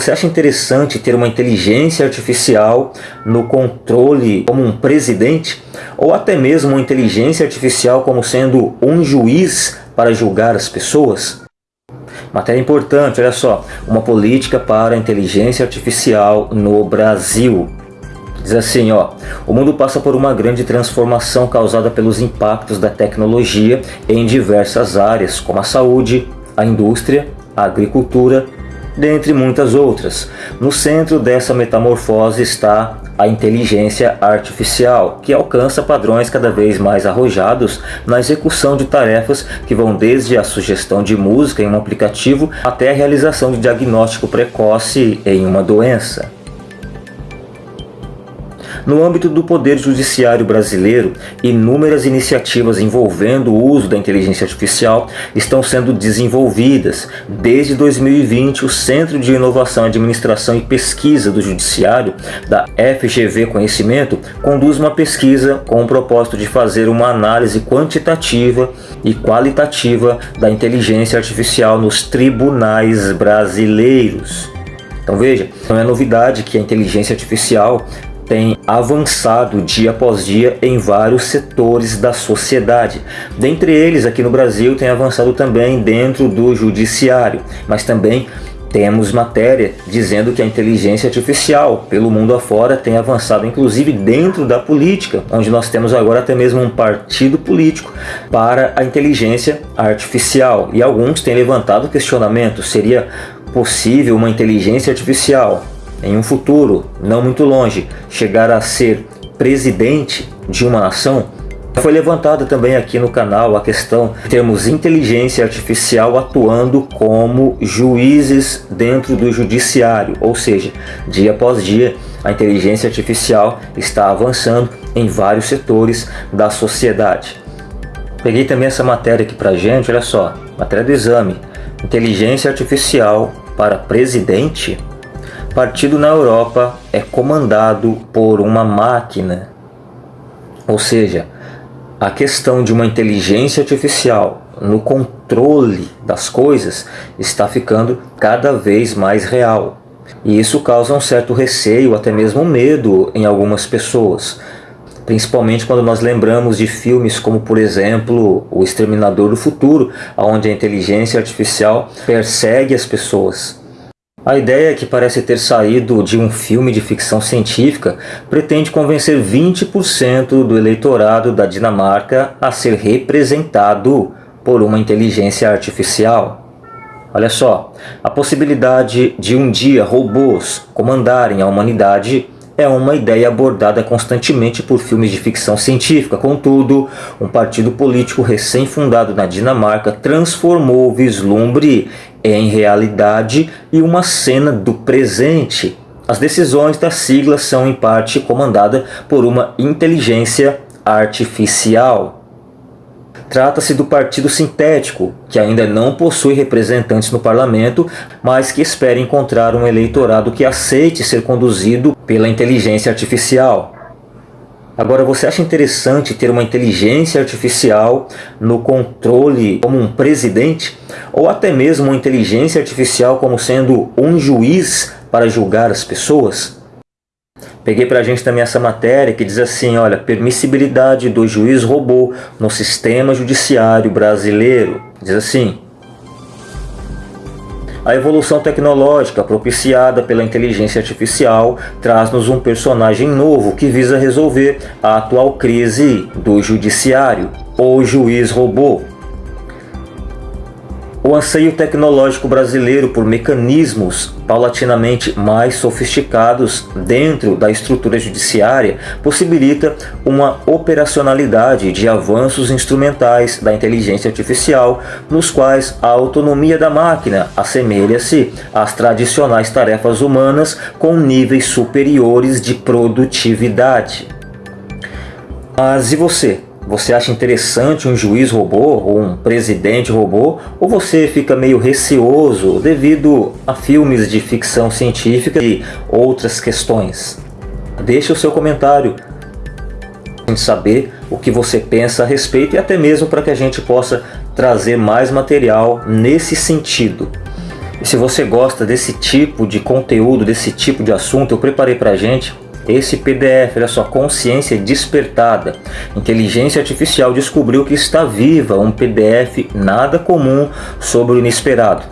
Você acha interessante ter uma inteligência artificial no controle como um presidente? Ou até mesmo uma inteligência artificial como sendo um juiz para julgar as pessoas? Matéria importante, olha só, uma política para a inteligência artificial no Brasil. Diz assim, ó, o mundo passa por uma grande transformação causada pelos impactos da tecnologia em diversas áreas, como a saúde, a indústria, a agricultura dentre muitas outras. No centro dessa metamorfose está a inteligência artificial, que alcança padrões cada vez mais arrojados na execução de tarefas que vão desde a sugestão de música em um aplicativo até a realização de diagnóstico precoce em uma doença. No âmbito do Poder Judiciário brasileiro, inúmeras iniciativas envolvendo o uso da inteligência artificial estão sendo desenvolvidas. Desde 2020, o Centro de Inovação, Administração e Pesquisa do Judiciário, da FGV Conhecimento, conduz uma pesquisa com o propósito de fazer uma análise quantitativa e qualitativa da inteligência artificial nos tribunais brasileiros. Então veja, não é novidade que a inteligência artificial tem avançado dia após dia em vários setores da sociedade. Dentre eles, aqui no Brasil, tem avançado também dentro do judiciário, mas também temos matéria dizendo que a inteligência artificial pelo mundo afora tem avançado inclusive dentro da política, onde nós temos agora até mesmo um partido político para a inteligência artificial. E alguns têm levantado questionamento, seria possível uma inteligência artificial em um futuro não muito longe, chegar a ser presidente de uma nação, foi levantada também aqui no canal a questão de termos inteligência artificial atuando como juízes dentro do judiciário, ou seja, dia após dia a inteligência artificial está avançando em vários setores da sociedade. Peguei também essa matéria aqui pra gente, olha só, matéria do exame, inteligência artificial para presidente partido na Europa é comandado por uma máquina. Ou seja, a questão de uma inteligência artificial no controle das coisas está ficando cada vez mais real. E isso causa um certo receio, até mesmo medo em algumas pessoas. Principalmente quando nós lembramos de filmes como, por exemplo, O Exterminador do Futuro, onde a inteligência artificial persegue as pessoas. A ideia que parece ter saído de um filme de ficção científica pretende convencer 20% do eleitorado da Dinamarca a ser representado por uma inteligência artificial. Olha só, a possibilidade de um dia robôs comandarem a humanidade é uma ideia abordada constantemente por filmes de ficção científica. Contudo, um partido político recém-fundado na Dinamarca transformou o vislumbre em realidade e uma cena do presente. As decisões da sigla são em parte comandadas por uma inteligência artificial. Trata-se do Partido Sintético, que ainda não possui representantes no parlamento, mas que espera encontrar um eleitorado que aceite ser conduzido pela inteligência artificial. Agora, você acha interessante ter uma inteligência artificial no controle como um presidente? Ou até mesmo uma inteligência artificial como sendo um juiz para julgar as pessoas? Peguei para a gente também essa matéria que diz assim, olha, permissibilidade do juiz robô no sistema judiciário brasileiro. Diz assim, a evolução tecnológica propiciada pela inteligência artificial traz-nos um personagem novo que visa resolver a atual crise do judiciário, ou juiz robô. O anseio tecnológico brasileiro por mecanismos paulatinamente mais sofisticados dentro da estrutura judiciária possibilita uma operacionalidade de avanços instrumentais da inteligência artificial, nos quais a autonomia da máquina assemelha-se às tradicionais tarefas humanas com níveis superiores de produtividade. Mas e você? Você acha interessante um juiz robô ou um presidente robô? Ou você fica meio receoso devido a filmes de ficção científica e outras questões? Deixe o seu comentário para saber o que você pensa a respeito e até mesmo para que a gente possa trazer mais material nesse sentido. E se você gosta desse tipo de conteúdo, desse tipo de assunto, eu preparei pra gente esse PDF, olha só, Consciência Despertada. Inteligência Artificial descobriu que está viva, um PDF nada comum sobre o inesperado.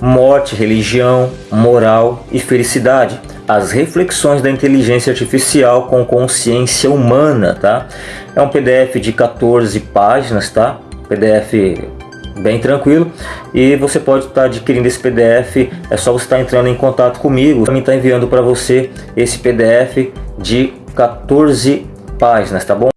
Morte, religião, moral e felicidade. As reflexões da inteligência artificial com consciência humana, tá? É um PDF de 14 páginas, tá? PDF bem tranquilo e você pode estar adquirindo esse PDF é só você estar entrando em contato comigo também está enviando para você esse PDF de 14 páginas tá bom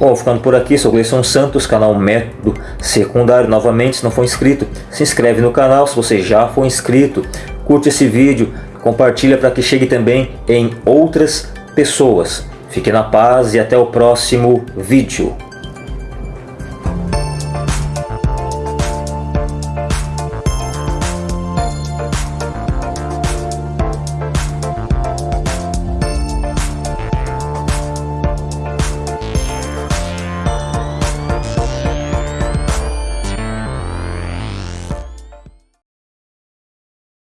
Bom, ficando por aqui, sou Gleison Santos, canal Método Secundário. Novamente, se não for inscrito, se inscreve no canal. Se você já for inscrito, curte esse vídeo, compartilha para que chegue também em outras pessoas. Fique na paz e até o próximo vídeo.